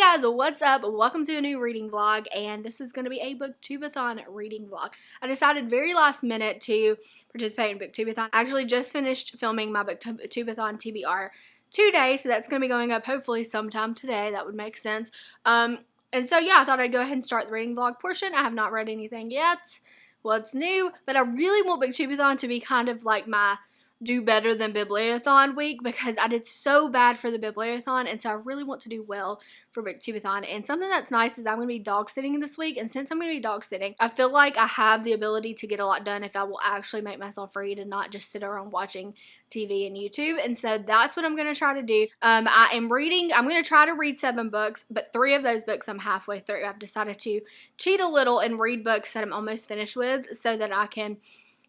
guys, what's up? Welcome to a new reading vlog, and this is going to be a booktubeathon reading vlog. I decided very last minute to participate in booktubeathon. I actually just finished filming my booktubeathon TBR today, so that's going to be going up hopefully sometime today. That would make sense. Um, and so yeah, I thought I'd go ahead and start the reading vlog portion. I have not read anything yet. What's new? But I really want booktubeathon to be kind of like my do better than Bibliothon week because I did so bad for the Bibliothon and so I really want to do well for Booktubeathon. And something that's nice is I'm going to be dog sitting this week and since I'm going to be dog sitting, I feel like I have the ability to get a lot done if I will actually make myself free to not just sit around watching TV and YouTube. And so that's what I'm going to try to do. Um, I am reading, I'm going to try to read seven books, but three of those books I'm halfway through. I've decided to cheat a little and read books that I'm almost finished with so that I can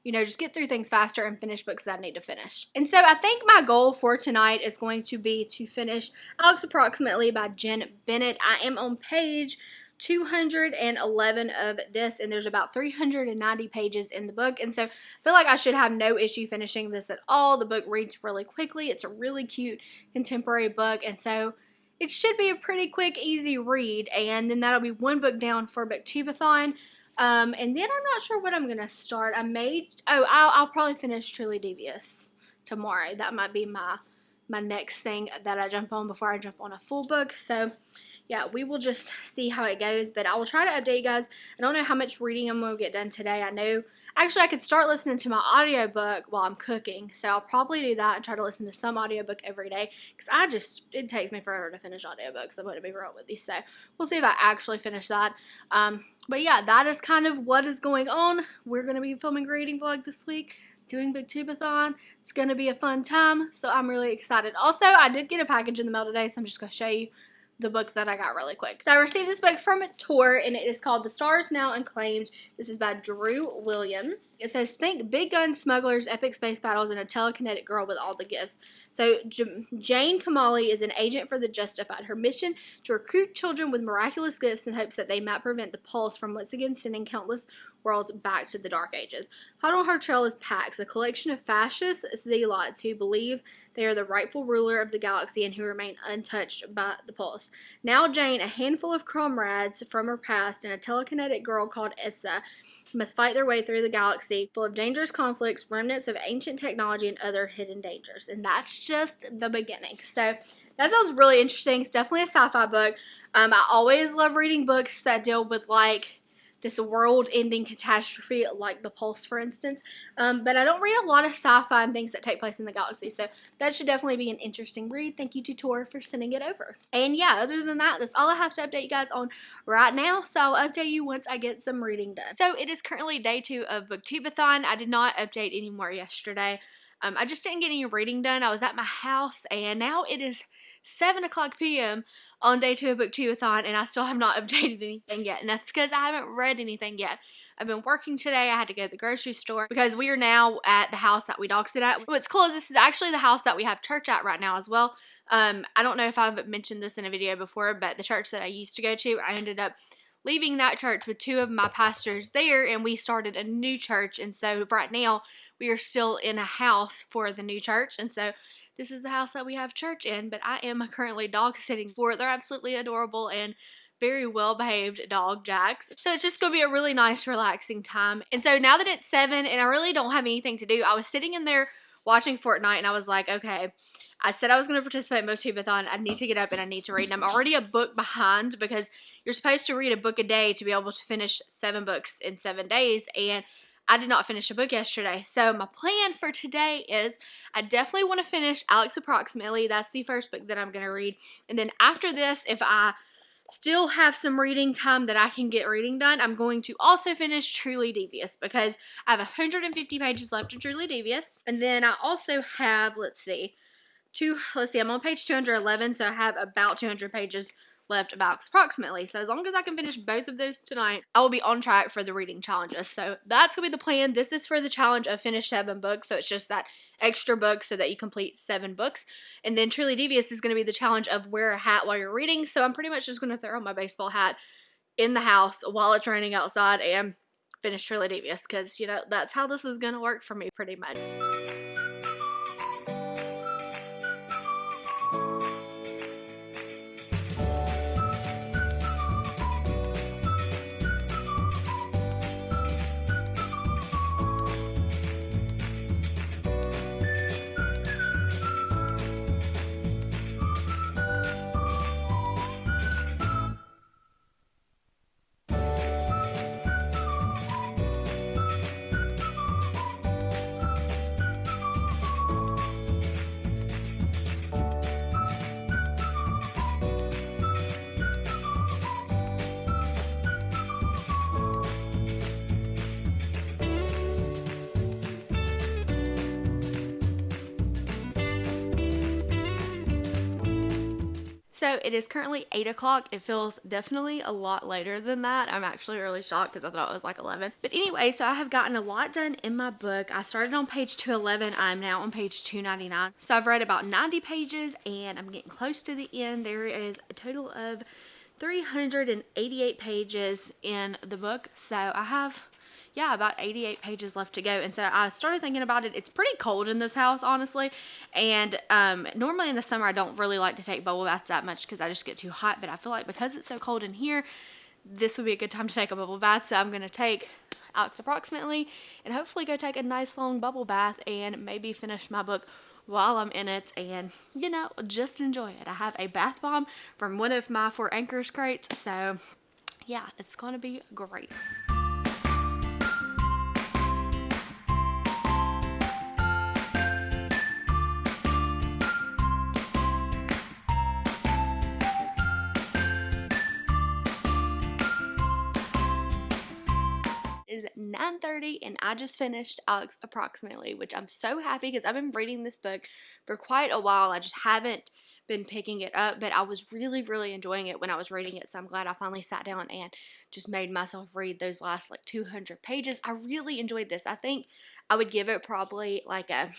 you know, just get through things faster and finish books that I need to finish. And so I think my goal for tonight is going to be to finish Alex Approximately by Jenn Bennett. I am on page 211 of this and there's about 390 pages in the book and so I feel like I should have no issue finishing this at all. The book reads really quickly. It's a really cute contemporary book and so it should be a pretty quick easy read and then that'll be one book down for Booktubeathon um, and then I'm not sure what I'm going to start. I may, oh, I'll, I'll probably finish Truly Devious tomorrow. That might be my, my next thing that I jump on before I jump on a full book. So, yeah, we will just see how it goes. But I will try to update you guys. I don't know how much reading I'm going to get done today. I know Actually, I could start listening to my audiobook while I'm cooking, so I'll probably do that and try to listen to some audiobook every day because I just, it takes me forever to finish audiobooks. I'm going to be real with you, so we'll see if I actually finish that. Um, but yeah, that is kind of what is going on. We're going to be filming a reading vlog this week doing Booktubeathon. It's going to be a fun time, so I'm really excited. Also, I did get a package in the mail today, so I'm just going to show you the book that I got really quick. So I received this book from Tor, and it is called The Stars Now Unclaimed. This is by Drew Williams. It says, think big gun smugglers, epic space battles, and a telekinetic girl with all the gifts. So J Jane Kamali is an agent for the Justified. Her mission to recruit children with miraculous gifts in hopes that they might prevent the Pulse from once again sending countless worlds back to the Dark Ages. Her trail is Pax, a collection of fascist zealots who believe they are the rightful ruler of the galaxy and who remain untouched by the Pulse. Now Jane, a handful of comrades from her past, and a telekinetic girl called Issa must fight their way through the galaxy full of dangerous conflicts, remnants of ancient technology, and other hidden dangers. And that's just the beginning. So that sounds really interesting. It's definitely a sci-fi book. Um, I always love reading books that deal with like this world-ending catastrophe like the Pulse, for instance. Um, but I don't read a lot of sci-fi and things that take place in the galaxy, so that should definitely be an interesting read. Thank you to Tor for sending it over. And yeah, other than that, that's all I have to update you guys on right now, so I'll update you once I get some reading done. So it is currently day two of Booktubeathon. I did not update anymore yesterday. Um, I just didn't get any reading done. I was at my house, and now it is 7 o'clock p.m on day two of Booktubeathon and I still have not updated anything yet. And that's because I haven't read anything yet. I've been working today. I had to go to the grocery store because we are now at the house that we dog sit at. What's cool is this is actually the house that we have church at right now as well. Um, I don't know if I've mentioned this in a video before, but the church that I used to go to, I ended up leaving that church with two of my pastors there and we started a new church. And so right now we are still in a house for the new church. And so this is the house that we have church in, but I am currently dog sitting for it. They're absolutely adorable and very well behaved dog jacks. So it's just going to be a really nice relaxing time. And so now that it's 7 and I really don't have anything to do, I was sitting in there watching Fortnite and I was like, okay, I said I was going to participate in Booktubeathon. I need to get up and I need to read. And I'm already a book behind because you're supposed to read a book a day to be able to finish seven books in seven days. And I did not finish a book yesterday. So my plan for today is I definitely want to finish Alex Approximately. That's the first book that I'm going to read. And then after this, if I still have some reading time that I can get reading done, I'm going to also finish Truly Devious because I have 150 pages left of Truly Devious. And then I also have, let's see, two, let's see, I'm on page 211, so I have about 200 pages left about approximately. So as long as I can finish both of those tonight, I will be on track for the reading challenges. So that's going to be the plan. This is for the challenge of finish seven books. So it's just that extra book so that you complete seven books. And then Truly Devious is going to be the challenge of wear a hat while you're reading. So I'm pretty much just going to throw my baseball hat in the house while it's raining outside and finish Truly Devious because, you know, that's how this is going to work for me pretty much. It is currently 8 o'clock. It feels definitely a lot later than that. I'm actually really shocked because I thought it was like 11. But anyway, so I have gotten a lot done in my book. I started on page 211. I'm now on page 299. So I've read about 90 pages and I'm getting close to the end. There is a total of 388 pages in the book. So I have yeah, about 88 pages left to go. And so I started thinking about it. It's pretty cold in this house, honestly. And um, normally in the summer, I don't really like to take bubble baths that much because I just get too hot. But I feel like because it's so cold in here, this would be a good time to take a bubble bath. So I'm going to take Alex approximately and hopefully go take a nice long bubble bath and maybe finish my book while I'm in it and, you know, just enjoy it. I have a bath bomb from one of my Four Anchors crates. So, yeah, it's going to be great. 9.30 and I just finished Alex Approximately, which I'm so happy because I've been reading this book for quite a while. I just haven't been picking it up, but I was really, really enjoying it when I was reading it. So I'm glad I finally sat down and just made myself read those last like 200 pages. I really enjoyed this. I think I would give it probably like a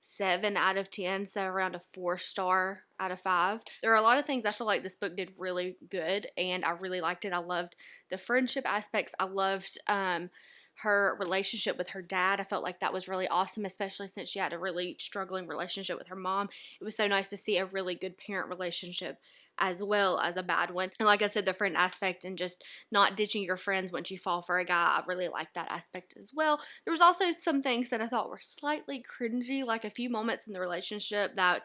seven out of 10, so around a four star out of five. There are a lot of things I feel like this book did really good, and I really liked it. I loved the friendship aspects. I loved um, her relationship with her dad. I felt like that was really awesome, especially since she had a really struggling relationship with her mom. It was so nice to see a really good parent relationship as well as a bad one. And like I said, the friend aspect and just not ditching your friends once you fall for a guy, I really like that aspect as well. There was also some things that I thought were slightly cringy, like a few moments in the relationship that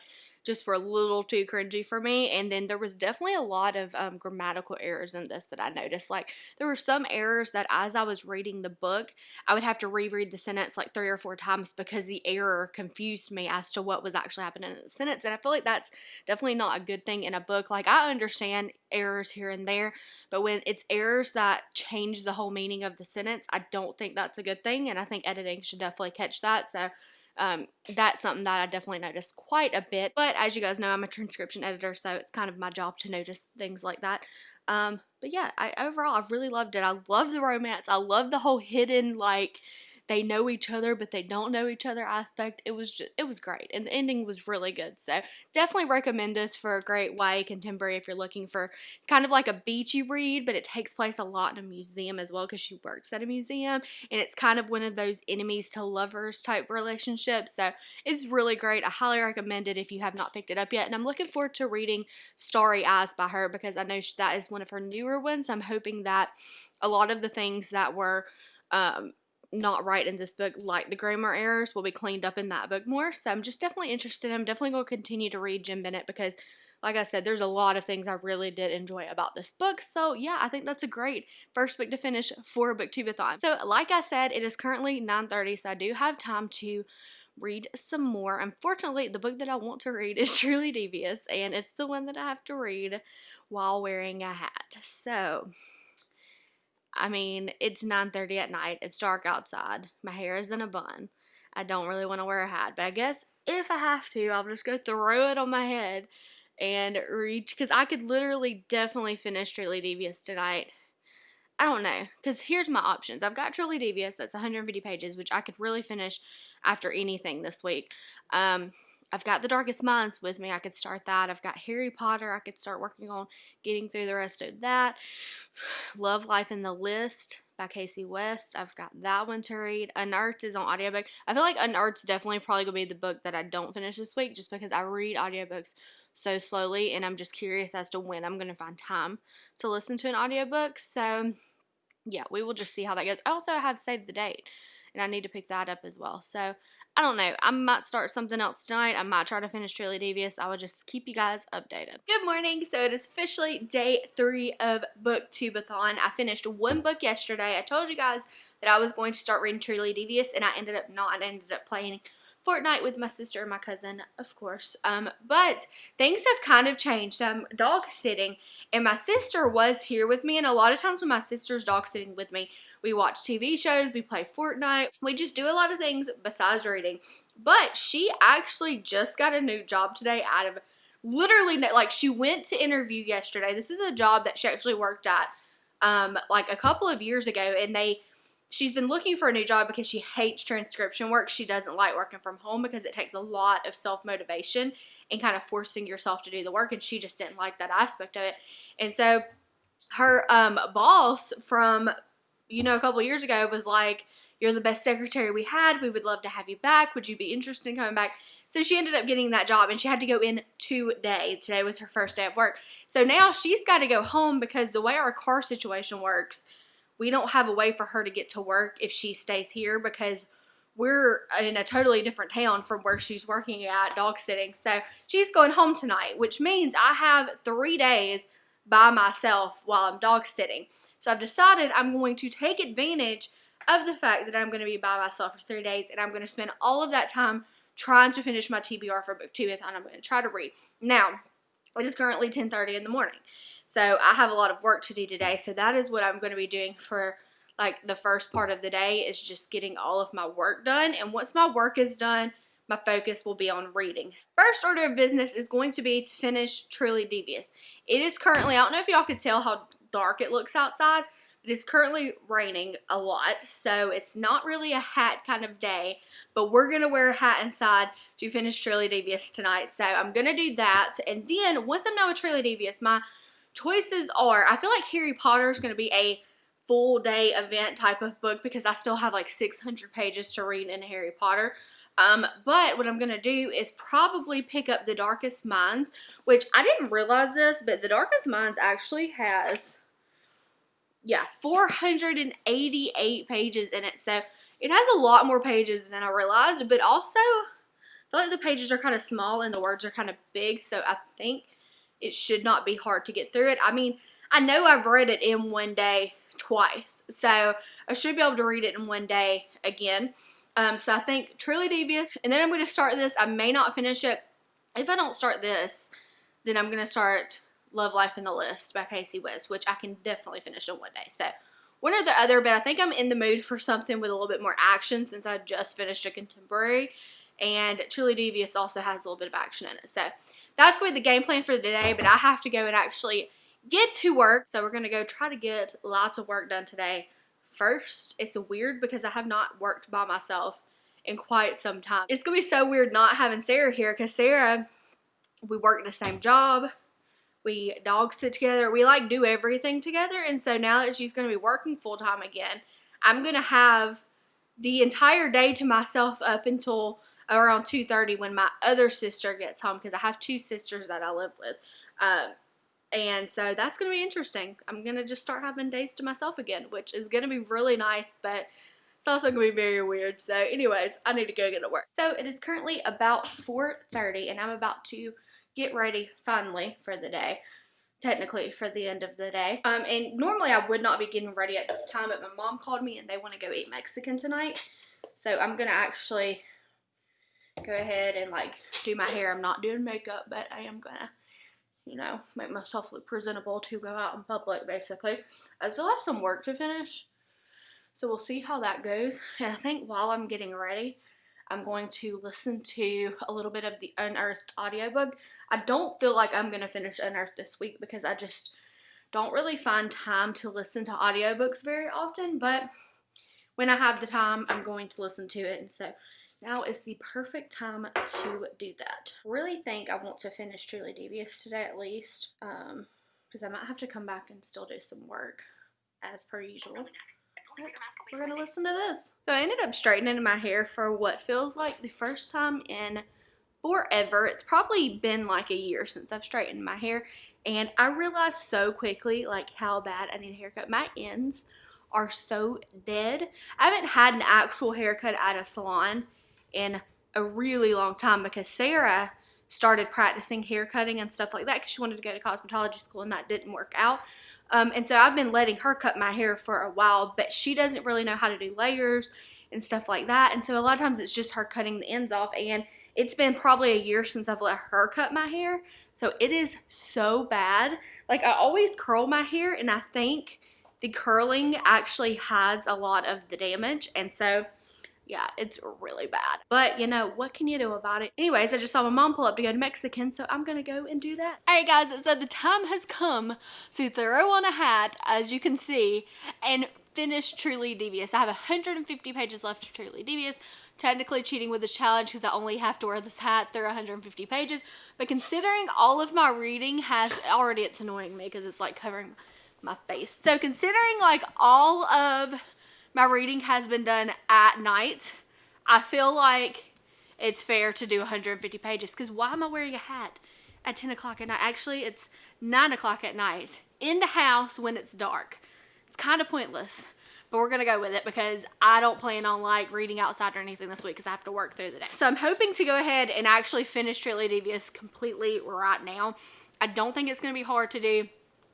just were a little too cringy for me. And then there was definitely a lot of um, grammatical errors in this that I noticed. Like there were some errors that as I was reading the book, I would have to reread the sentence like three or four times because the error confused me as to what was actually happening in the sentence. And I feel like that's definitely not a good thing in a book. Like I understand errors here and there, but when it's errors that change the whole meaning of the sentence, I don't think that's a good thing. And I think editing should definitely catch that. So um, that's something that I definitely noticed quite a bit. But as you guys know, I'm a transcription editor, so it's kind of my job to notice things like that. Um, but yeah, I overall I've really loved it. I love the romance. I love the whole hidden like they know each other but they don't know each other aspect. It was just it was great and the ending was really good. So definitely recommend this for a great YA contemporary if you're looking for it's kind of like a beachy read but it takes place a lot in a museum as well because she works at a museum and it's kind of one of those enemies to lovers type relationships. So it's really great. I highly recommend it if you have not picked it up yet and I'm looking forward to reading Starry Eyes by her because I know that is one of her newer ones. I'm hoping that a lot of the things that were um, not right in this book, like the grammar errors, will be cleaned up in that book more. So I'm just definitely interested. I'm definitely going to continue to read Jenn Bennett because, like I said, there's a lot of things I really did enjoy about this book. So yeah, I think that's a great first book to finish for Booktubeathon. So like I said, it is currently 9:30, so I do have time to read some more. Unfortunately, the book that I want to read is Truly Devious, and it's the one that I have to read while wearing a hat. So I mean, it's 9:30 at night. It's dark outside. My hair is in a bun. I don't really want to wear a hat, but I guess if I have to, I'll just go throw it on my head and reach because I could literally definitely finish Truly Devious tonight. I don't know because here's my options. I've got Truly Devious that's 150 pages, which I could really finish after anything this week. Um, I've got The Darkest Minds with me. I could start that. I've got Harry Potter. I could start working on getting through the rest of that. Love Life in the List by Kasie West. I've got that one to read. Unearthed is on audiobook. I feel like Unearthed's definitely probably going to be the book that I don't finish this week just because I read audiobooks so slowly and I'm just curious as to when I'm going to find time to listen to an audiobook. So, yeah, we will just see how that goes. I also have saved the date and I need to pick that up as well. So, I don't know. I might start something else tonight. I might try to finish Truly Devious. I will just keep you guys updated. Good morning. So it is officially day three of Booktubeathon. I finished one book yesterday. I told you guys that I was going to start reading Truly Devious, and I ended up not. I ended up playing Fortnite with my sister and my cousin, of course. Um, but things have kind of changed. I'm dog sitting, and my sister was here with me. And a lot of times when my sister's dog sitting with me, we watch TV shows, we play Fortnite, we just do a lot of things besides reading. But she actually just got a new job today out of literally like she went to interview yesterday. This is a job that she actually worked at um like a couple of years ago and they she's been looking for a new job because she hates transcription work. She doesn't like working from home because it takes a lot of self-motivation and kind of forcing yourself to do the work and she just didn't like that aspect of it. And so her um boss from you know a couple years ago was like you're the best secretary we had. We would love to have you back. Would you be interested in coming back? So she ended up getting that job and she had to go in today. Today was her first day of work. So now she's got to go home because the way our car situation works, we don't have a way for her to get to work if she stays here because we're in a totally different town from where she's working at dog sitting. So she's going home tonight, which means I have three days by myself while I'm dog sitting. So I've decided I'm going to take advantage of the fact that I'm going to be by myself for three days and I'm going to spend all of that time trying to finish my TBR for book two and I'm going to try to read. Now, it is currently 10.30 in the morning. So I have a lot of work to do today. So that is what I'm going to be doing for like the first part of the day is just getting all of my work done. And once my work is done, my focus will be on reading. First order of business is going to be to finish Truly Devious. It is currently, I don't know if y'all could tell how dark it looks outside, it is currently raining a lot, so it's not really a hat kind of day, but we're going to wear a hat inside to finish Truly Devious tonight. So I'm going to do that, and then once I'm done with Truly Devious, my choices are, I feel like Harry Potter is going to be a full day event type of book because I still have like 600 pages to read in Harry Potter. Um, but what I'm going to do is probably pick up The Darkest Minds, which I didn't realize this, but The Darkest Minds actually has yeah, 488 pages in it. So it has a lot more pages than I realized, but also I feel like the pages are kind of small and the words are kind of big. So I think it should not be hard to get through it. I mean, I know I've read it in one day twice, so I should be able to read it in one day again. Um, so I think Truly Devious, and then I'm going to start this. I may not finish it. If I don't start this, then I'm going to start Love Life in the List by Kasie West, which I can definitely finish in one day. So one or the other, but I think I'm in the mood for something with a little bit more action since I just finished a contemporary. And Truly Devious also has a little bit of action in it. So that's with the game plan for today, but I have to go and actually get to work. So we're going to go try to get lots of work done today. First, it's weird because I have not worked by myself in quite some time. It's to be so weird not having Sarah here because Sarah, we work the same job we dog sit together. We like do everything together. And so now that she's to be working full time again, I'm to have the entire day to myself up until around 2.30 when my other sister gets home because I have two sisters that I live with. Um, and so that's going to be interesting. I'm going to just start having days to myself again, which is going to be really nice, but it's also going to be very weird. So anyways, I need to go get to work. So it is currently about 4.30 and I'm about to get ready finally for the day technically for the end of the day. Um, and normally I would not be getting ready at this time, but my mom called me and they want to go eat Mexican tonight. So I'm going to actually go ahead and like do my hair. I'm not doing makeup, but I am going to, you know, make myself look presentable to go out in public basically. Uh, I still have some work to finish. So we'll see how that goes. And I think while I'm getting ready, I'm going to listen to a little bit of the Unearthed audiobook. I don't feel like I'm going to finish Unearthed this week because I just don't really find time to listen to audiobooks very often, but when I have the time, I'm going to listen to it. And so now is the perfect time to do that. really think I want to finish Truly Devious today at least, because um, I might have to come back and still do some work as per usual we're gonna listen to this. So I ended up straightening my hair for what feels like the first time in forever. It's probably been like a year since I've straightened my hair and I realized so quickly like how bad I need a haircut. My ends are so dead. I haven't had an actual haircut at a salon in a really long time because Sarah started practicing hair cutting and stuff like that because she wanted to go to cosmetology school and that didn't work out. Um, and so I've been letting her cut my hair for a while, but she doesn't really know how to do layers and stuff like that. And so a lot of times it's just her cutting the ends off. And it's been probably a year since I've let her cut my hair. So it is so bad. Like I always curl my hair and I think the curling actually hides a lot of the damage. And so yeah, it's really bad. But you know, what can you do about it? Anyways, I just saw my mom pull up to go to Mexican, so I'm gonna go and do that. Alright guys, so the time has come to throw on a hat, as you can see, and finish Truly Devious. I have 150 pages left of Truly Devious. Technically cheating with this challenge because I only have to wear this hat through 150 pages. But considering all of my reading has, already it's annoying me because it's like covering my face. So considering like all of my reading has been done at night. I feel like it's fair to do 150 pages because why am I wearing a hat at 10 o'clock at night? Actually, it's 9 o'clock at night in the house when it's dark. It's kind of pointless, but we're going to go with it because I don't plan on like reading outside or anything this week because I have to work through the day. So I'm hoping to go ahead and actually finish Truly Devious completely right now. I don't think it's going to be hard to do.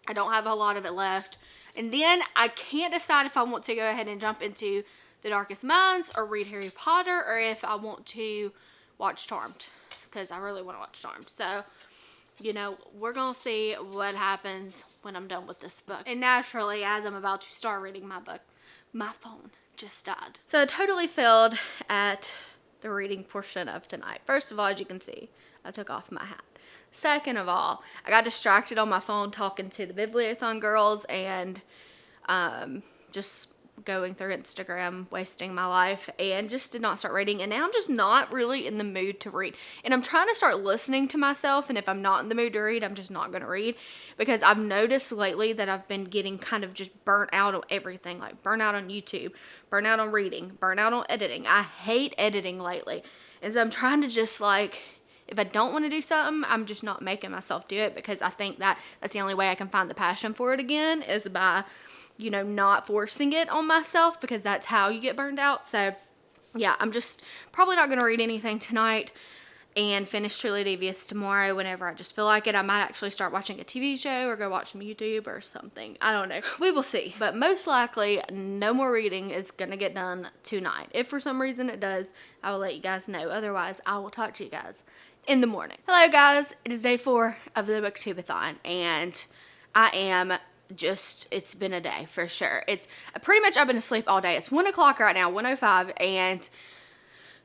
I don't have a lot of it left. And then I can't decide if I want to go ahead and jump into The Darkest Minds or read Harry Potter or if I want to watch Charmed because I really want to watch Charmed. So, you know, we're going to see what happens when I'm done with this book. And naturally, as I'm about to start reading my book, my phone just died. So I totally failed at the reading portion of tonight. First of all, as you can see, I took off my hat. Second of all, I got distracted on my phone talking to the Bibliothon girls and um, just going through Instagram, wasting my life, and just did not start reading. And now I'm just not really in the mood to read. And I'm trying to start listening to myself. And if I'm not in the mood to read, I'm just not going to read because I've noticed lately that I've been getting kind of just burnt out on everything like burnt out on YouTube, burnt out on reading, burnt out on editing. I hate editing lately. And so I'm trying to just like if I don't want to do something, I'm just not making myself do it because I think that that's the only way I can find the passion for it again is by, you know, not forcing it on myself because that's how you get burned out. So, yeah, I'm just probably not going to read anything tonight and finish Truly Devious tomorrow whenever I just feel like it. I might actually start watching a TV show or go watch some YouTube or something. I don't know. We will see. But most likely, no more reading is going to get done tonight. If for some reason it does, I will let you guys know. Otherwise, I will talk to you guys in the morning. Hello guys, it is day four of the booktubeathon and I am just, it's been a day for sure. It's pretty much, I've been asleep all day. It's one o'clock right now, 105 and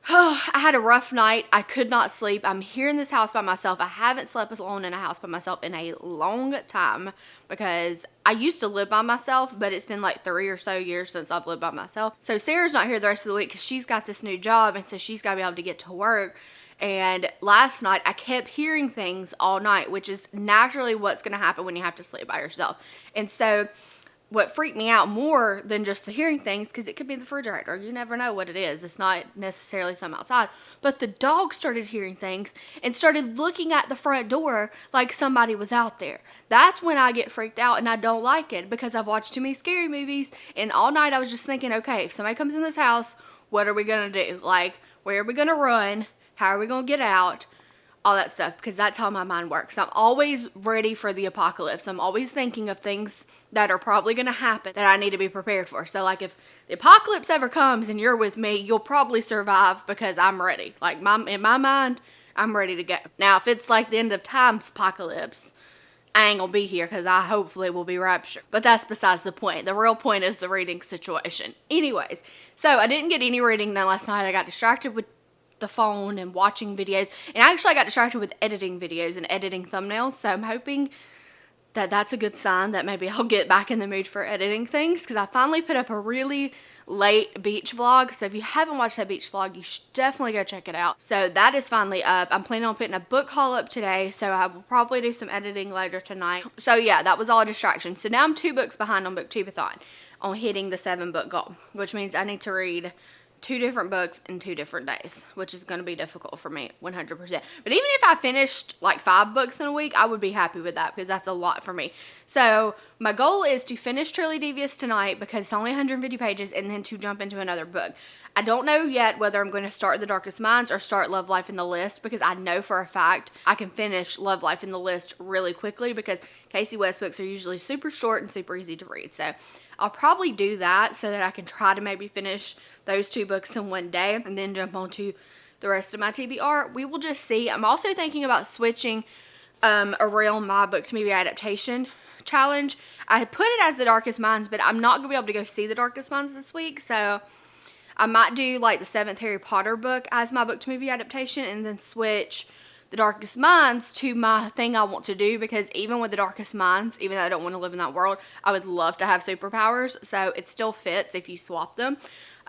Oh, I had a rough night. I could not sleep. I'm here in this house by myself. I haven't slept alone in a house by myself in a long time because I used to live by myself, but it's been like three or so years since I've lived by myself. So Sarah's not here the rest of the week because she's got this new job and so she's got to be able to get to work. And last night I kept hearing things all night, which is naturally what's going to happen when you have to sleep by yourself. And so what freaked me out more than just the hearing things, because it could be the refrigerator. You never know what it is. It's not necessarily something outside. But the dog started hearing things and started looking at the front door like somebody was out there. That's when I get freaked out and I don't like it because I've watched too many scary movies. And all night I was just thinking, okay, if somebody comes in this house, what are we going to do? Like, where are we going to run? How are we going to get out? All that stuff because that's how my mind works. I'm always ready for the apocalypse. I'm always thinking of things that are probably going to happen that I need to be prepared for. So, like, if the apocalypse ever comes and you're with me, you'll probably survive because I'm ready. Like, my, in my mind, I'm ready to go. Now, if it's like the end of times apocalypse, I ain't gonna be here because I hopefully will be raptured. But that's besides the point. The real point is the reading situation. Anyways, so I didn't get any reading done last night. I got distracted with the phone and watching videos. And actually I got distracted with editing videos and editing thumbnails. So I'm hoping that that's a good sign that maybe I'll get back in the mood for editing things because I finally put up a really late beach vlog. So if you haven't watched that beach vlog, you should definitely go check it out. So that is finally up. I'm planning on putting a book haul up today. So I will probably do some editing later tonight. So yeah, that was all a distraction. So now I'm two books behind on BookTubeathon on hitting the seven book goal, which means I need to read two different books in two different days, which is going to be difficult for me 100%. But even if I finished like five books in a week, I would be happy with that because that's a lot for me. So my goal is to finish Truly Devious tonight because it's only 150 pages and then to jump into another book. I don't know yet whether I'm going to start The Darkest Minds or start Love Life in the List because I know for a fact I can finish Love Life in the List really quickly because Kasie West books are usually super short and super easy to read. So I'll probably do that so that I can try to maybe finish those two books in one day and then jump on to the rest of my TBR. We will just see. I'm also thinking about switching um, around my book to movie adaptation challenge. I put it as The Darkest Minds, but I'm not going to be able to go see The Darkest Minds this week, so I might do like the seventh Harry Potter book as my book to movie adaptation and then switch the Darkest Minds to my thing I want to do because even with the Darkest Minds, even though I don't want to live in that world, I would love to have superpowers. So it still fits if you swap them.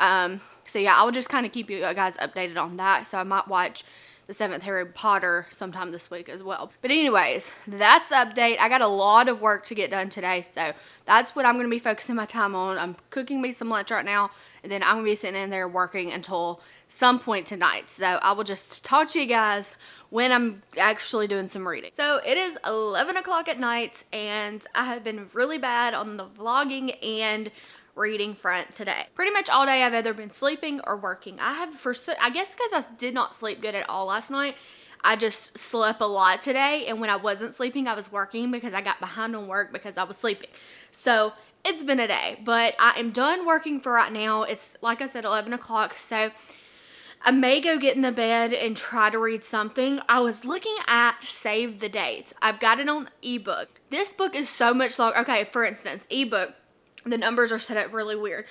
Um, so yeah, I will just kind of keep you guys updated on that. So I might watch the seventh Harry Potter sometime this week as well. But anyways, that's the update. I got a lot of work to get done today. So that's what I'm going to be focusing my time on. I'm cooking me some lunch right now. And then I'm going to be sitting in there working until some point tonight. So I will just talk to you guys when I'm actually doing some reading. So it is 11 o'clock at night and I have been really bad on the vlogging and reading front today. Pretty much all day I've either been sleeping or working. I have for, I guess because I did not sleep good at all last night, I just slept a lot today and when I wasn't sleeping I was working because I got behind on work because I was sleeping. So it's been a day, but I am done working for right now. It's like I said 11 o'clock so I may go get in the bed and try to read something. I was looking at Save the Dates. I've got it on ebook. This book is so much longer. Okay, for instance, ebook, the numbers are set up really weird.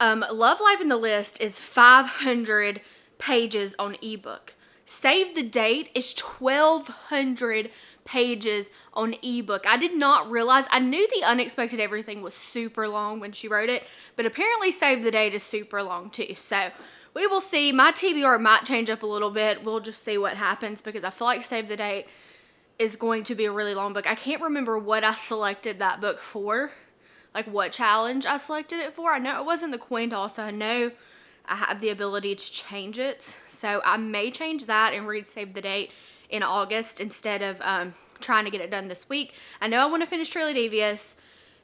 Um, Love Life in the List is 500 pages on ebook. Save the Date is 1,200 pages on ebook. I did not realize, I knew The Unexpected Everything was super long when she wrote it, but apparently Save the Date is super long too. So we will see. My TBR might change up a little bit. We'll just see what happens because I feel like Save the Date is going to be a really long book. I can't remember what I selected that book for, like what challenge I selected it for. I know it wasn't the coin toss, so I know I have the ability to change it. So I may change that and read Save the Date in August instead of um, trying to get it done this week. I know I want to finish Truly Devious.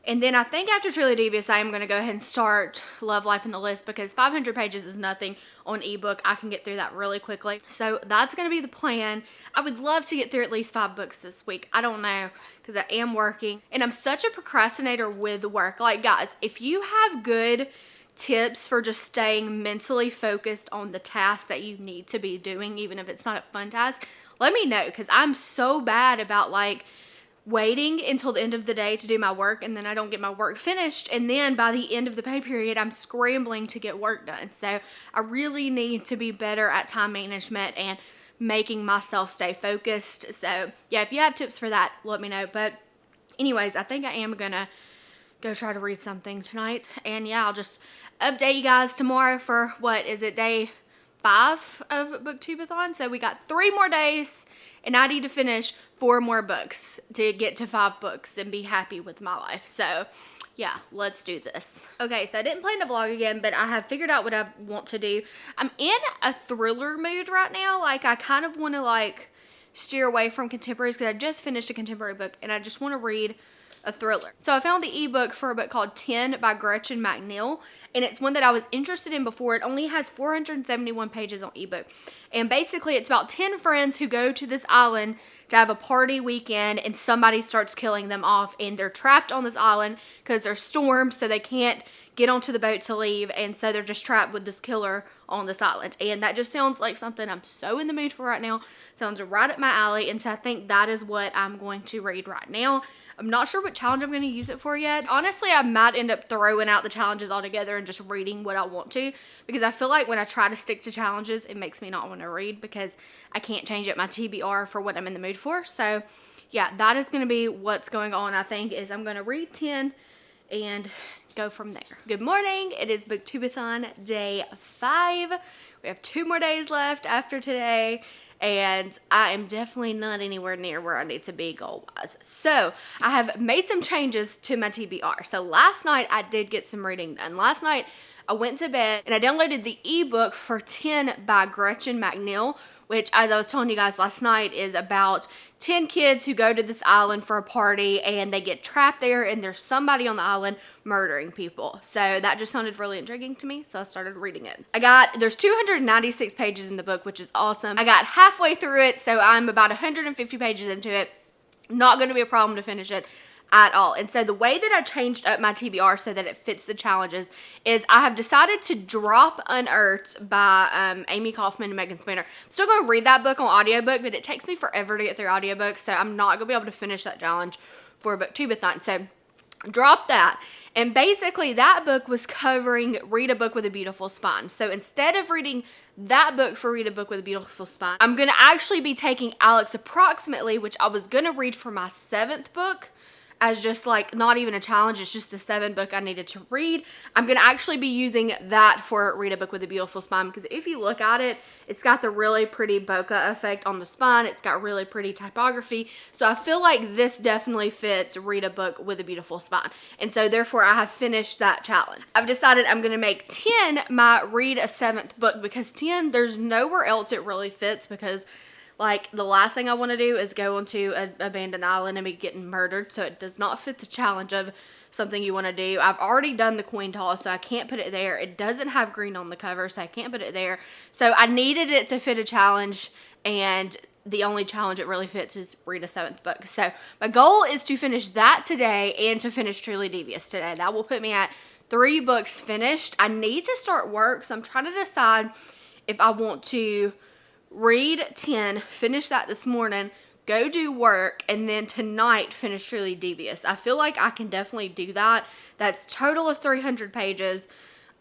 And then I think after Truly Devious, I am going to go ahead and start Love Life in the List because 500 pages is nothing on ebook. I can get through that really quickly. So that's going to be the plan. I would love to get through at least five books this week. I don't know because I am working and I'm such a procrastinator with work. Like guys, if you have good tips for just staying mentally focused on the task that you need to be doing, even if it's not a fun task, let me know because I'm so bad about like waiting until the end of the day to do my work and then I don't get my work finished and then by the end of the pay period I'm scrambling to get work done. So I really need to be better at time management and making myself stay focused. So yeah, if you have tips for that, let me know. But anyways, I think I am gonna go try to read something tonight. And yeah, I'll just update you guys tomorrow for what is it, day five of Booktubeathon. So we got three more days and I need to finish four more books to get to five books and be happy with my life. So yeah, let's do this. Okay, so I didn't plan to vlog again, but I have figured out what I want to do. I'm in a thriller mood right now. Like, I kind of want to, like, steer away from contemporaries because I just finished a contemporary book and I just want to read a thriller. So I found the ebook for a book called 10 by Gretchen McNeil, and it's one that I was interested in before. It only has 471 pages on ebook. And basically, it's about 10 friends who go to this island to have a party weekend, and somebody starts killing them off, and they're trapped on this island because there's storms, so they can't get onto the boat to leave, and so they're just trapped with this killer on this island. And that just sounds like something I'm so in the mood for right now. Sounds right up my alley, and so I think that is what I'm going to read right now. I'm not sure what challenge I'm going to use it for yet. Honestly, I might end up throwing out the challenges altogether and just reading what I want to because I feel like when I try to stick to challenges, it makes me not want to read because I can't change up my TBR for what I'm in the mood for. So yeah, that is going to be what's going on, I think, is I'm going to read 10 and go from there. Good morning. It is Booktubeathon day five. We have two more days left after today and I am definitely not anywhere near where I need to be goal-wise. So I have made some changes to my TBR. So last night I did get some reading done. Last night I went to bed and I downloaded the ebook for 10 by Gretchen McNeil, which as I was telling you guys last night is about 10 kids who go to this island for a party and they get trapped there and there's somebody on the island murdering people. So that just sounded really intriguing to me, so I started reading it. I got, there's 296 pages in the book, which is awesome. I got halfway through it, so I'm about 150 pages into it. Not going to be a problem to finish it at all. And so the way that I changed up my TBR so that it fits the challenges is I have decided to drop Unearthed by um, Amie Kaufman and Megan Spooner. I'm still going to read that book on audiobook, but it takes me forever to get through audiobooks, so I'm not going to be able to finish that challenge for a booktubeathon. So drop that. And basically, that book was covering Read a Book with a Beautiful Spine. So instead of reading that book for Read a Book with a Beautiful Spine, I'm going to actually be taking Alex Approximately, which I was going to read for my seventh book as just like not even a challenge it's just the seven book i needed to read. I'm going to actually be using that for read a book with a beautiful spine because if you look at it it's got the really pretty bokeh effect on the spine it's got really pretty typography. So i feel like this definitely fits read a book with a beautiful spine. And so therefore i have finished that challenge. I've decided i'm going to make 10 my read a seventh book because 10 there's nowhere else it really fits because like the last thing I want to do is go onto an abandoned island and be getting murdered. So it does not fit the challenge of something you want to do. I've already done the coin toss, so I can't put it there. It doesn't have green on the cover, so I can't put it there. So I needed it to fit a challenge, and the only challenge it really fits is read a seventh book. So my goal is to finish that today and to finish Truly Devious today. That will put me at three books finished. I need to start work, so I'm trying to decide if I want to read 10, finish that this morning, go do work, and then tonight finish Truly Devious. I feel like I can definitely do that. That's total of 300 pages.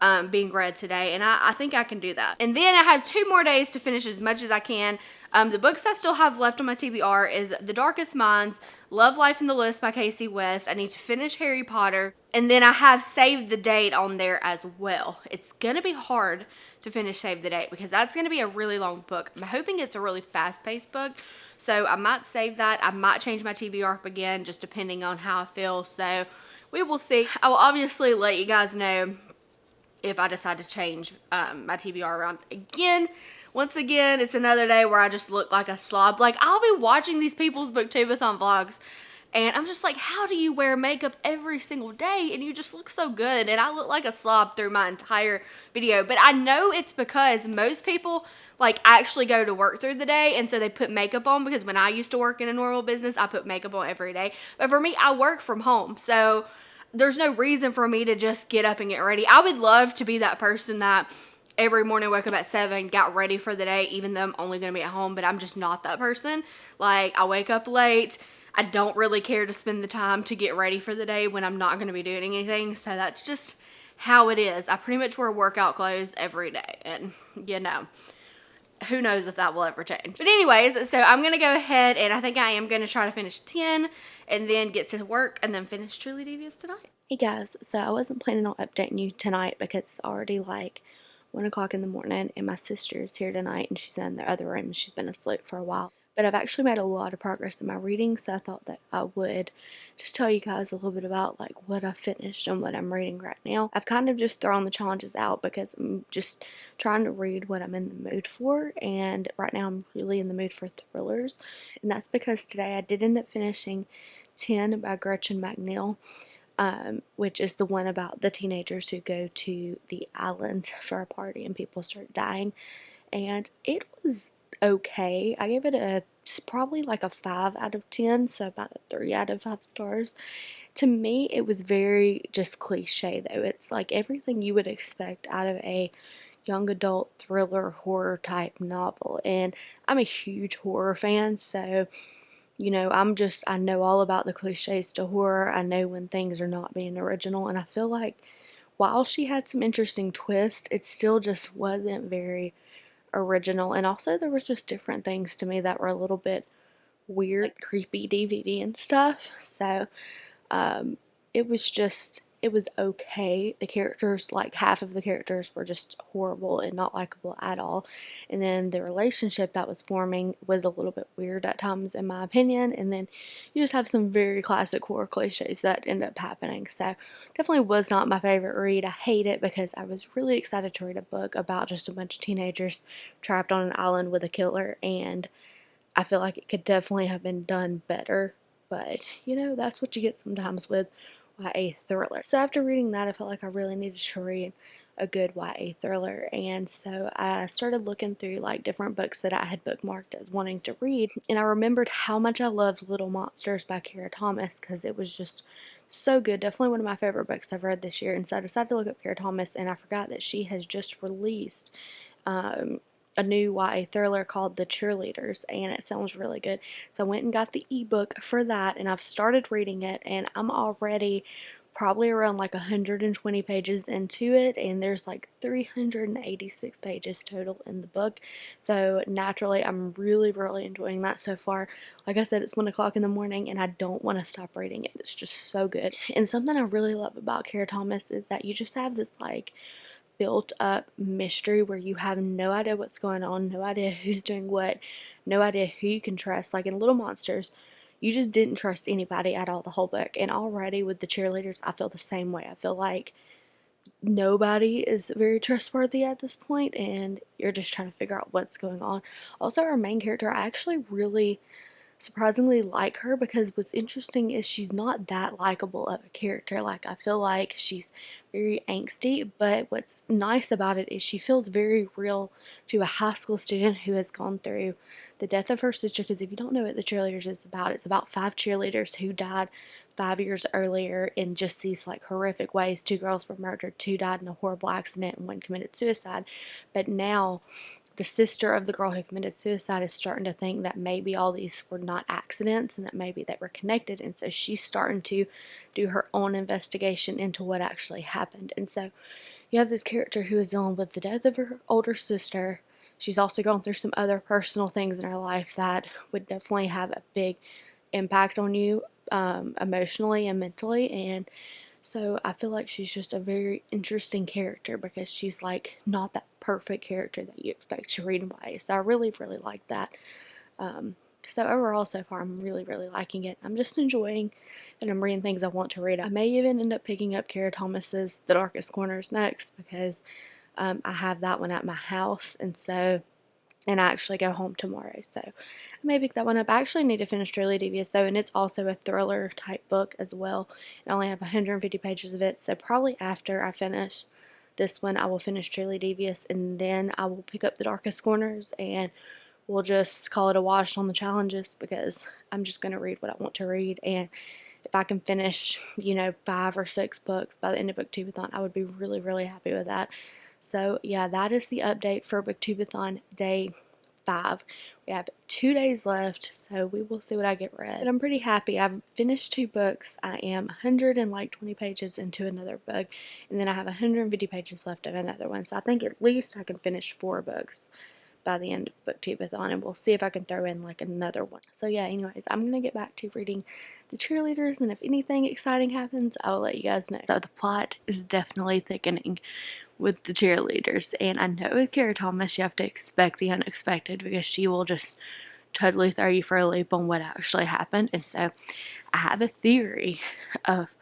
Um, being read today, and I, I, think I can do that. And then I have two more days to finish as much as I can. Um, the books I still have left on my TBR is The Darkest Minds, Love Life in the List by Kasie West. I need to finish Harry Potter, and then I have saved the date on there as well. It's gonna be hard to finish Save the Date because that's going to be a really long book. I'm hoping it's a really fast-paced book, so I might save that. I might change my TBR up again just depending on how I feel, so we will see. I will obviously let you guys know if I decide to change um, my TBR around again. Once again, it's another day where I just look like a slob. Like, I'll be watching these people's booktubeathon vlogs and I'm just like, how do you wear makeup every single day and you just look so good? And I look like a slob through my entire video. But I know it's because most people like actually go to work through the day and so they put makeup on because when I used to work in a normal business, I put makeup on every day. But for me, I work from home. So there's no reason for me to just get up and get ready. I would love to be that person that every morning woke up at 7 got ready for the day even though i'm only to be at home but i'm just not that person like i wake up late I don't really care to spend the time to get ready for the day when I'm not going to be doing anything. So that's just how it is. I pretty much wear workout clothes every day. And, you know, who knows if that will ever change. But anyways, so I'm going to go ahead and I think I am going to try to finish 10 and then get to work and then finish Truly Devious tonight. Hey guys, so I wasn't planning on updating you tonight because it's already like 1 o'clock in the morning and my sister is here tonight and she's in the other room. She's been asleep for a while. But I've actually made a lot of progress in my reading, so I thought that I would just tell you guys a little bit about like what I finished and what I'm reading right now. I've kind of just thrown the challenges out because I'm just trying to read what I'm in the mood for, and right now I'm really in the mood for thrillers, and that's because today I did end up finishing 10 by Gretchen McNeil. Um, which is the one about the teenagers who go to the island for a party and people start dying. And it was okay. I gave it a probably like a 5 out of 10, so about a 3 out of 5 stars. To me, it was very just cliche though. It's like everything you would expect out of a young adult thriller horror type novel. And I'm a huge horror fan, so you know, I'm just I know all about the cliches to horror. I know when things are not being original and I feel like while she had some interesting twists, it still just wasn't very original and also there was just different things to me that were a little bit weird like creepy dvd and stuff so um, it was just it was okay. The characters, like half of the characters, were just horrible and not likable at all. And then the relationship that was forming was a little bit weird at times, in my opinion. And then you just have some very classic horror cliches that end up happening. So, definitely was not my favorite read. I hate it because I was really excited to read a book about just a bunch of teenagers trapped on an island with a killer. And I feel like it could definitely have been done better. But, you know, that's what you get sometimes with YA thriller. So after reading that, I felt like I really needed to read a good YA thriller. And so I started looking through like different books that I had bookmarked as wanting to read. And I remembered how much I loved Little Monsters by Kara Thomas because it was just so good. Definitely one of my favorite books I've read this year. And so I decided to look up Kara Thomas and I forgot that she has just released um, a new YA thriller called The Cheerleaders, and it sounds really good. So I went and got the ebook for that, and I've started reading it, and I'm already probably around like 120 pages into it, and there's like 386 pages total in the book. So naturally, I'm really, really enjoying that so far. Like I said, it's one o'clock in the morning, and I don't want to stop reading it. It's just so good. And something I really love about Kara Thomas is that you just have this like built up mystery where you have no idea what's going on, no idea who's doing what, no idea who you can trust. Like in Little Monsters, you just didn't trust anybody at all the whole book. And already with the cheerleaders, I feel the same way. I feel like nobody is very trustworthy at this point, and you're just trying to figure out what's going on. Also, our main character, I actually really surprisingly like her because what's interesting is she's not that likable of a character. Like, I feel like she's very angsty, but what's nice about it is she feels very real to a high school student who has gone through the death of her sister. Because if you don't know what the cheerleaders is about, it's about five cheerleaders who died five years earlier in just these like horrific ways. Two girls were murdered, two died in a horrible accident, and one committed suicide. But now the sister of the girl who committed suicide is starting to think that maybe all these were not accidents and that maybe they were connected. And so she's starting to do her own investigation into what actually happened. And so you have this character who is dealing with the death of her older sister. She's also gone through some other personal things in her life that would definitely have a big impact on you um, emotionally and mentally. And so I feel like she's just a very interesting character because she's like not that perfect character that you expect to read in. So I really, really like that. Um, so overall, so far, I'm really, really liking it. I'm just enjoying and I'm reading things I want to read. I may even end up picking up Kara Thomas's The Darkest Corners next because um, I have that one at my house. And so and I actually go home tomorrow. So I may pick that one up. I actually need to finish Truly Devious though, and it's also a thriller type book as well. I only have 150 pages of it, so probably after I finish this one, I will finish Truly Devious, and then I will pick up The Darkest Corners, and we'll just call it a wash on the challenges because I'm just going to read what I want to read, and if I can finish, you know, five or six books by the end of Booktubeathon, I would be really, really happy with that. So, yeah, that is the update for Booktubeathon Day 5. We have two days left, so we will see what I get read. But I'm pretty happy. I've finished two books. I am 120 pages into another book, and then I have 150 pages left of another one. So I think at least I can finish four books by the end of Booktubeathon, and we'll see if I can throw in like another one. So yeah, anyways, I'm gonna get back to reading the cheerleaders, and if anything exciting happens, I will let you guys know. So the plot is definitely thickening with the cheerleaders. And I know with Kara Thomas, you have to expect the unexpected because she will just totally throw you for a loop on what actually happened. And so I have a theory of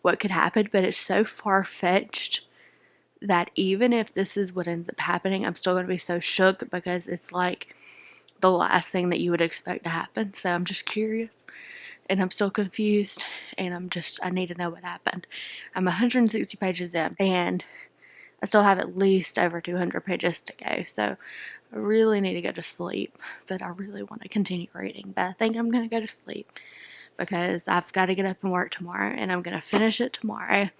what could happen, but it's so far fetched that even if this is what ends up happening, I'm still going to be so shook because it's like the last thing that you would expect to happen. So I'm just curious and I'm still confused and I'm just, I need to know what happened. I'm 160 pages in and I still have at least over 200 pages to go, so I really need to go to sleep, but I really want to continue reading. But I think I'm going to go to sleep because I've got to get up and work tomorrow, and I'm going to finish it tomorrow,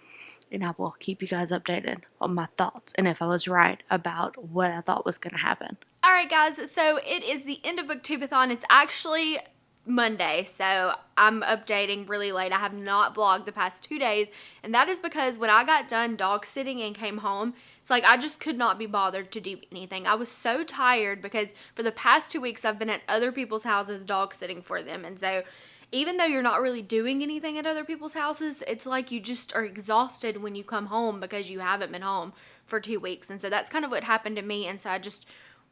and I will keep you guys updated on my thoughts and if I was right about what I thought was going to happen. Alright guys, so it is the end of Booktubeathon. It's actually Monday, so I'm updating really late. I have not vlogged the past two days, and that is because when I got done dog sitting and came home, it's like I just could not be bothered to do anything. I was so tired because for the past two weeks I've been at other people's houses dog sitting for them, and so even though you're not really doing anything at other people's houses, it's like you just are exhausted when you come home because you haven't been home for two weeks, and so that's kind of what happened to me, and so I just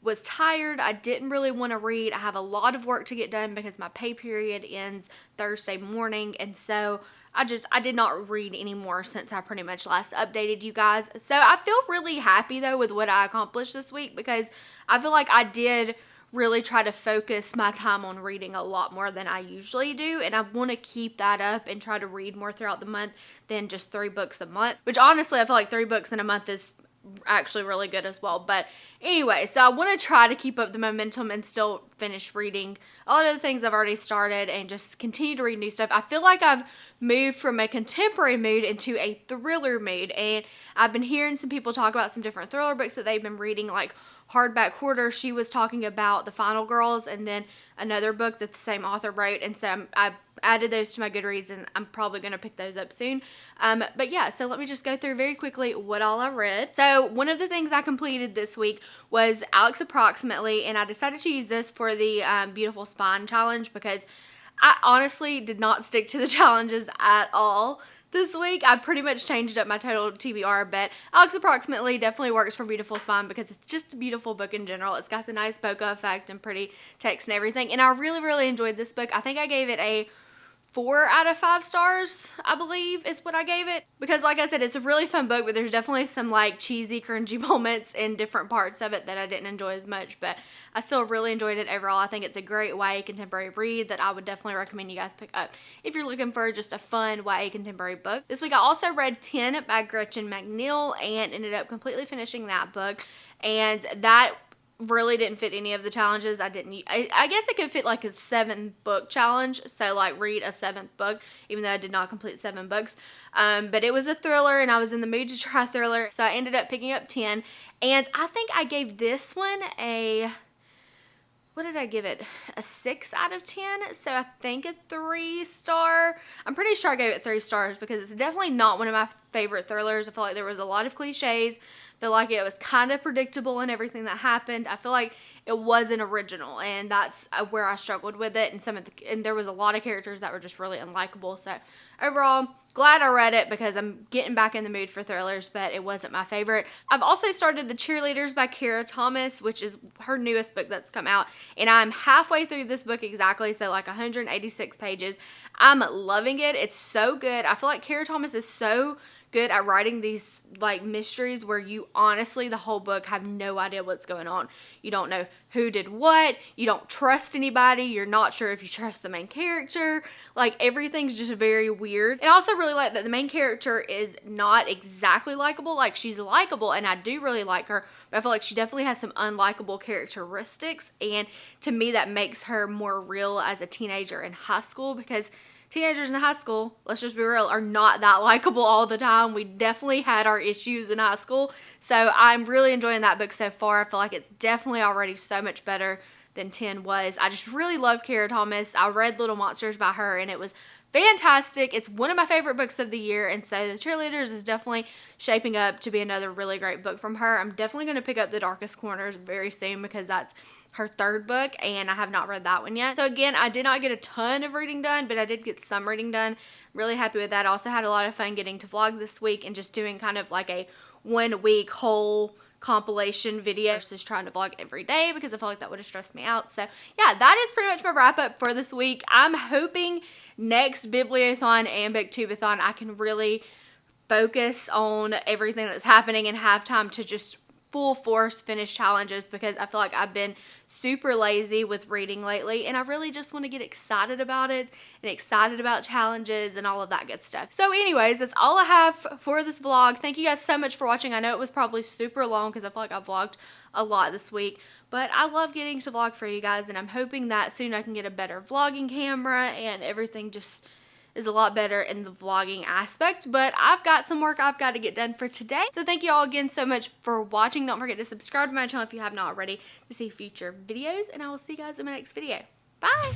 was tired. I didn't really want to read. I have a lot of work to get done because my pay period ends Thursday morning. And so I just, I did not read anymore since I pretty much last updated you guys. So I feel really happy though with what I accomplished this week because I feel like I did really try to focus my time on reading a lot more than I usually do. And I want to keep that up and try to read more throughout the month than just three books a month. Which honestly, I feel like three books in a month is actually really good as well. But anyway, so I want to try to keep up the momentum and still finish reading a lot of the things I've already started and just continue to read new stuff. I feel like I've moved from a contemporary mood into a thriller mood and I've been hearing some people talk about some different thriller books that they've been reading like hardback Quarter, she was talking about the Final Girls and then another book that the same author wrote. And so I'm, I added those to my Goodreads and I'm probably going to pick those up soon. Um, but yeah, so let me just go through very quickly what all I read. So one of the things I completed this week was Alex Approximately, and I decided to use this for the um, Beautiful Spine Challenge because I honestly did not stick to the challenges at all this week. I pretty much changed up my total TBR, but Alex Approximately definitely works for Beautiful Spine because it's just a beautiful book in general. It's got the nice bokeh effect and pretty text and everything. And I really, really enjoyed this book. I think I gave it a four out of five stars, I believe is what I gave it. Because like I said, it's a really fun book, but there's definitely some like cheesy, cringy moments in different parts of it that I didn't enjoy as much, but I still really enjoyed it overall. I think it's a great YA contemporary read that I would definitely recommend you guys pick up if you're looking for just a fun YA contemporary book. This week I also read 10 by Gretchen McNeil and ended up completely finishing that book. And that really didn't fit any of the challenges. I didn't. I, I, guess it could fit like a seven book challenge. So like read a seventh book, even though I did not complete seven books. Um, but it was a thriller, and I was in the mood to try thriller, so I ended up picking up ten. And I think I gave this one a what did I give it? A 6 out of 10. So I think a 3 star. I'm pretty sure I gave it 3 stars because it's definitely not one of my favorite thrillers. I feel like there was a lot of cliches. Feel like it was kind of predictable in everything that happened. I feel like it wasn't original and that's uh, where I struggled with it and some of the and there was a lot of characters that were just really unlikable. So overall, glad I read it because I'm getting back in the mood for thrillers, but it wasn't my favorite. I've also started The Cheerleaders by Kara Thomas, which is her newest book that's come out, and I'm halfway through this book exactly, so like 186 pages. I'm loving it. It's so good. I feel like Kara Thomas is so good at writing these like mysteries where you honestly the whole book have no idea what's going on. You don't know who did what, you don't trust anybody, you're not sure if you trust the main character. Like everything's just very weird. And I also really like that the main character is not exactly likable. Like she's likable and I do really like her, but I feel like she definitely has some unlikable characteristics and to me that makes her more real as a teenager in high school because teenagers in high school, let's just be real, are not that likable all the time. We definitely had our issues in high school. So I'm really enjoying that book so far. I feel like it's definitely already so much better than 10 was. I just really love Kara Thomas. I read Little Monsters by her and it was fantastic. It's one of my favorite books of the year, and so The Cheerleaders is definitely shaping up to be another really great book from her. I'm definitely going to pick up The Darkest Corners very soon because that's her third book, and I have not read that one yet. So again, I did not get a ton of reading done, but I did get some reading done. Really happy with that. Also had a lot of fun getting to vlog this week and just doing kind of like a one week whole compilation video versus trying to vlog every day because I felt like that would have stressed me out. So yeah, that is pretty much my wrap up for this week. I'm hoping next Bibliothon and Booktubeathon I can really focus on everything that's happening and have time to just full force finish challenges because I feel like I've been super lazy with reading lately and I really just want to get excited about it and excited about challenges and all of that good stuff. So anyways, that's all I have for this vlog. Thank you guys so much for watching. I know it was probably super long because I feel like I vlogged a lot this week, but I love getting to vlog for you guys and I'm hoping that soon I can get a better vlogging camera and everything just is a lot better in the vlogging aspect, but I've got some work I've got to get done for today. So thank you all again so much for watching. Don't forget to subscribe to my channel if you have not already to see future videos, and I will see you guys in my next video. Bye!